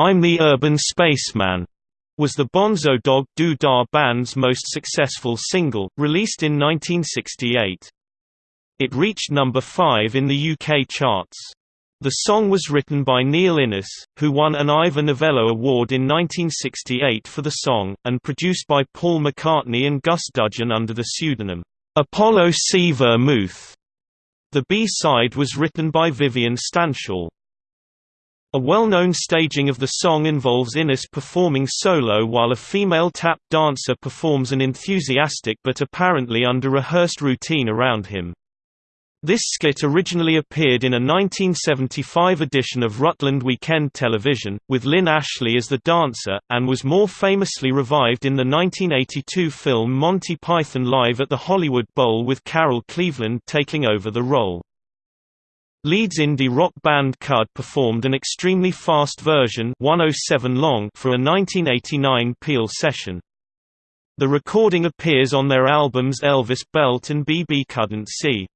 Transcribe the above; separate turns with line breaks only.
I'm the Urban Spaceman was the Bonzo Dog Doo Dah band's most successful single, released in 1968. It reached number 5 in the UK charts. The song was written by Neil Innes, who won an Ivor Novello Award in 1968 for the song, and produced by Paul McCartney and Gus Dudgeon under the pseudonym, Apollo C. Vermouth. The B-side was written by Vivian Stanshall. A well-known staging of the song involves Innes performing solo while a female tap dancer performs an enthusiastic but apparently under-rehearsed routine around him. This skit originally appeared in a 1975 edition of Rutland Weekend Television, with Lynn Ashley as the dancer, and was more famously revived in the 1982 film Monty Python Live at the Hollywood Bowl with Carol Cleveland taking over the role. Leeds indie rock band Cud performed an extremely fast version 107 long for a 1989 Peel session. The recording appears on their albums Elvis Belt and BB Couldn't See.